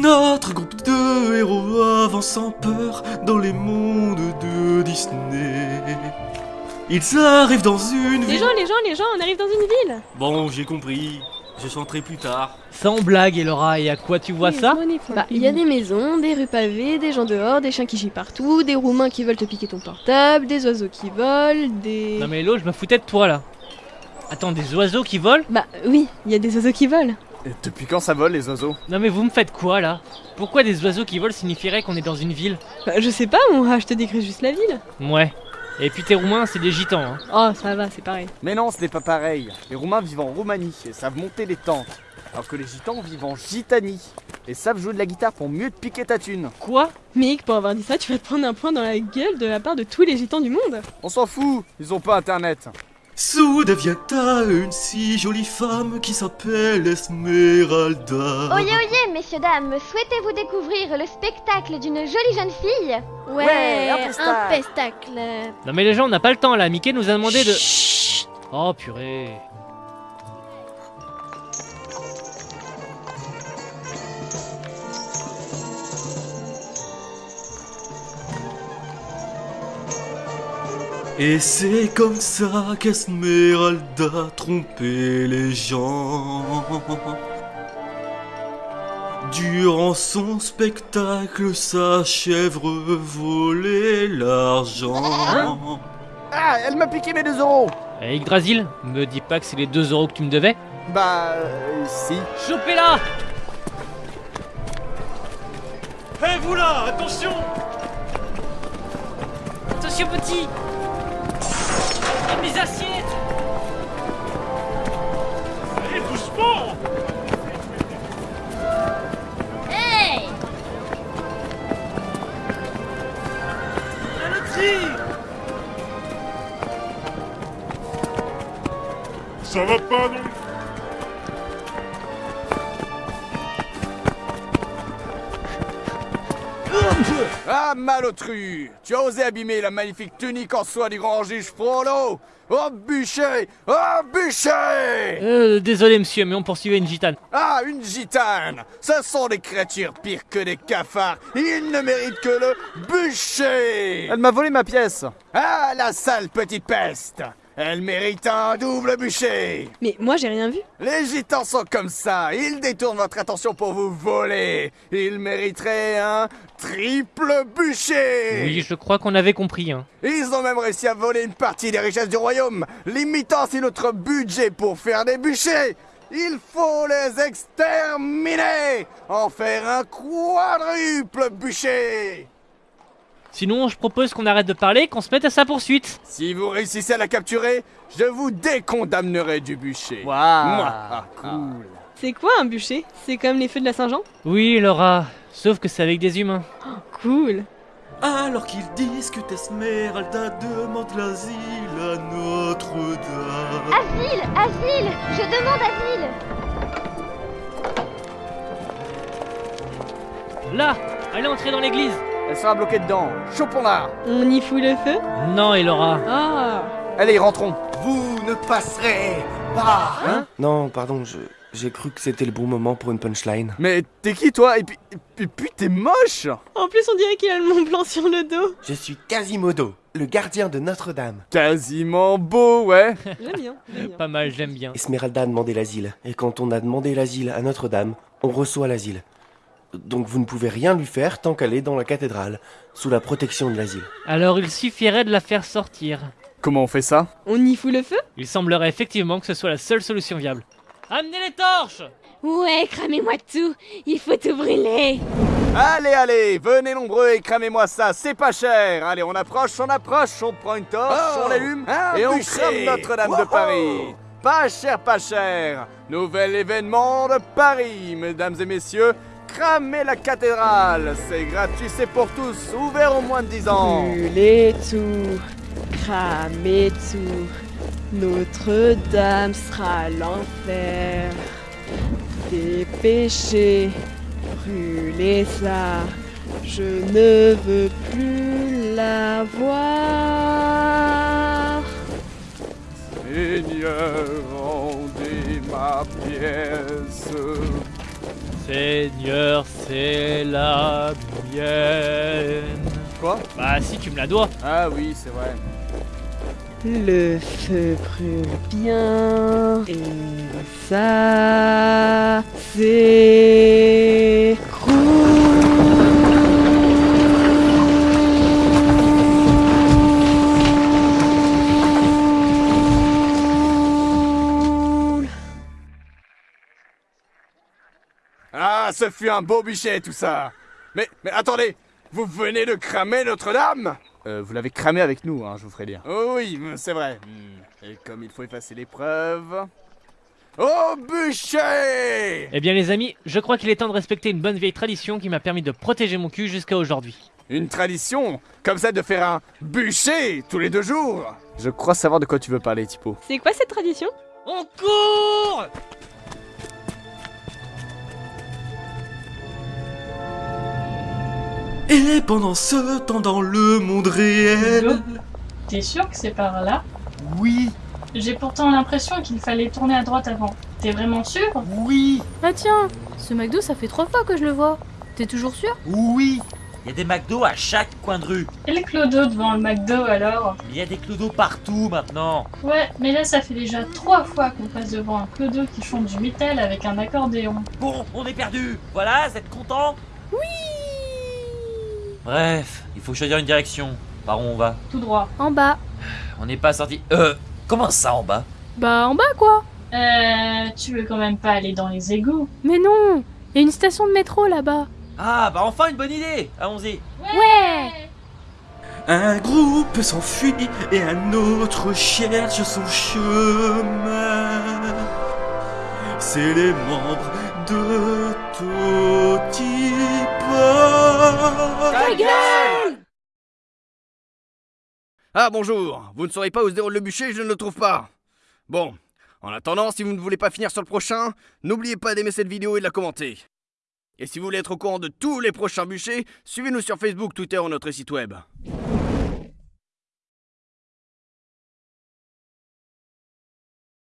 Notre groupe de héros avance sans peur dans les mondes de Disney. Ils arrivent dans une Les ville. gens, les gens, les gens, on arrive dans une ville Bon, j'ai compris. Je chanterai plus tard. Sans blague, Elora, et à quoi tu vois ça Bah, il y a des maisons, des rues pavées, des gens dehors, des chiens qui chient partout, des roumains qui veulent te piquer ton portable, des oiseaux qui volent, des... Non mais Hello, je me foutais de toi là. Attends, des oiseaux qui volent? Bah oui, il y a des oiseaux qui volent. Et depuis quand ça vole les oiseaux Non mais vous me faites quoi là? Pourquoi des oiseaux qui volent signifierait qu'on est dans une ville? Bah, je sais pas, mon je te décris juste la ville. Ouais. Et puis tes roumains, c'est des gitans, hein. Oh, ça va, c'est pareil. Mais non, ce n'est pas pareil. Les Roumains vivent en Roumanie et savent monter les tentes. Alors que les Gitans vivent en Gitanie et savent jouer de la guitare pour mieux te piquer ta thune. Quoi? Mick, pour avoir dit ça, tu vas te prendre un point dans la gueule de la part de tous les gitans du monde. On s'en fout, ils ont pas internet. Soudain vient à une si jolie femme qui s'appelle Esmeralda. Oyez, oyez, messieurs, dames, souhaitez-vous découvrir le spectacle d'une jolie jeune fille? Ouais, un pestacle. un pestacle. Non mais les gens, on n'a pas le temps là. Mickey nous a demandé de... Oh purée. Et c'est comme ça qu'Esmeralda trompait les gens. Durant son spectacle, sa chèvre volait l'argent. Ah, elle m'a piqué mes 2 euros Eh Yggdrasil, me dis pas que c'est les 2 euros que tu me devais Bah, euh, si. Chopez-la Hé vous là, attention Attention petit Mes assiettes. Allez, doucement. Hey. La loterie Ça va pas non Ah, malotru Tu as osé abîmer la magnifique tunique en soie du grand juge Frollo Oh, bûcher Oh, bûcher Euh, désolé monsieur, mais on poursuivait une gitane. Ah, une gitane. Ce sont des créatures pires que des cafards. Ils ne méritent que le bûcher. Elle m'a volé ma pièce. Ah, la sale petite peste Elle mérite un double bûcher Mais moi, j'ai rien vu. Les gitans sont comme ça, ils détournent votre attention pour vous voler Ils mériteraient un triple bûcher Oui, je crois qu'on avait compris, hein. Ils ont même réussi à voler une partie des richesses du royaume, limitant ainsi notre budget pour faire des bûchers. Il faut les exterminer, en faire un quadruple bûcher. Sinon, je propose qu'on arrête de parler, qu'on se mette à sa poursuite. Si vous réussissez à la capturer, je vous décondamnerai du bûcher. Waouh. Cool. C'est quoi un bûcher? C'est comme les feux de la Saint-Jean? Oui, Laura, sauf que c'est avec des humains. Cool. Alors qu'ils discutent, Esmeralda demande l'asile à Notre-Dame. Asile Asile Je demande asile Là Allez entrer dans l'église Elle sera bloquée dedans. Chopons-la. On y fout le feu Non, Elora. Ah Allez, rentrons. Vous ne passerez pas Non, pardon, je- j'ai cru que c'était le bon moment pour une punchline. Mais t'es qui toi? Et puis, et puis t'es moche En plus, on dirait qu'il a le Mont Blanc sur le dos. Je suis Quasimodo, le gardien de Notre-Dame. Quasiment beau, ouais. J'aime bien, j'aime bien. Pas mal, j'aime bien. Esmeralda a demandé l'asile, et quand on a demandé l'asile à Notre-Dame, on reçoit l'asile. Donc vous ne pouvez rien lui faire tant qu'elle est dans la cathédrale, sous la protection de l'asile. Alors il suffirait de la faire sortir. Comment on fait ça? On y fout le feu? Il semblerait effectivement que ce soit la seule solution viable. Amenez les torches Ouais, cramez-moi tout Il faut tout brûler Allez, allez, venez nombreux et cramez-moi ça, c'est pas cher. Allez, on approche, on approche, on prend une torche, Oh, on l'allume et on crame Notre-Dame de. Paris. Pas cher, pas cher. Nouvel événement de Paris, mesdames et messieurs. Cramez la cathédrale, c'est gratuit, c'est pour tous, ouvert aux moins de 10 ans. Brûlez tout, cramez tout. Notre-Dame sera l'enfer. Dépêchez, brûlez ça. Je ne veux plus la voir. Seigneur, rendez ma pièce. Seigneur, c'est la mienne. Quoi? Bah si, tu me la dois. Ah oui, c'est vrai. Le feu brûle bien. Et ça, c'est Ah, ce fut un beau bûcher tout ça. Mais, mais attendez, vous venez de cramer Notre-Dame? Euh, Vous l'avez cramé avec nous, hein, je vous ferai dire. Oh oui, c'est vrai. Hmm, Et comme il faut effacer les preuves... Oh, bûcher Eh bien les amis, je crois qu'il est temps de respecter une bonne vieille tradition qui m'a permis de protéger mon cul jusqu'à aujourd'hui. Une tradition Comme ça de faire un bûcher tous les deux jours Je crois savoir de quoi tu veux parler, Tipo. C'est quoi cette tradition? On court Et pendant ce temps dans le monde réel... T'es sûr que c'est par là? Oui, J'ai pourtant l'impression qu'il fallait tourner à droite avant. T'es vraiment sûr? Oui, Ah tiens, ce McDo ça fait trois fois que je le vois. T'es toujours sûr? Oui Il y a des McDo à chaque coin de rue. Et le clodo devant le McDo alors? Il y a des clodos partout maintenant. Ouais, mais là ça fait déjà trois fois qu'on passe devant un clodo qui chante du métal avec un accordéon. Bon, on est perdu. Voilà, vous êtes content? Oui Bref, il faut choisir une direction. Par où on va Tout droit. En bas. On n'est pas sorti. Euh, comment ça en bas? Bah en bas quoi Euh, tu veux quand même pas aller dans les égouts Mais non Il y a une station de métro là-bas. Ah, bah enfin une bonne idée Allons-y. Ouais un groupe s'enfuit et un autre cherche son chemin. C'est les membres de Totipa. Ta gueule Ah bonjour, vous ne saurez pas où se déroule le bûcher, je ne le trouve pas. Bon, en attendant, si vous ne voulez pas finir sur le prochain, n'oubliez pas d'aimer cette vidéo et de la commenter. Et si vous voulez être au courant de tous les prochains bûchers, suivez-nous sur Facebook, Twitter ou notre site web.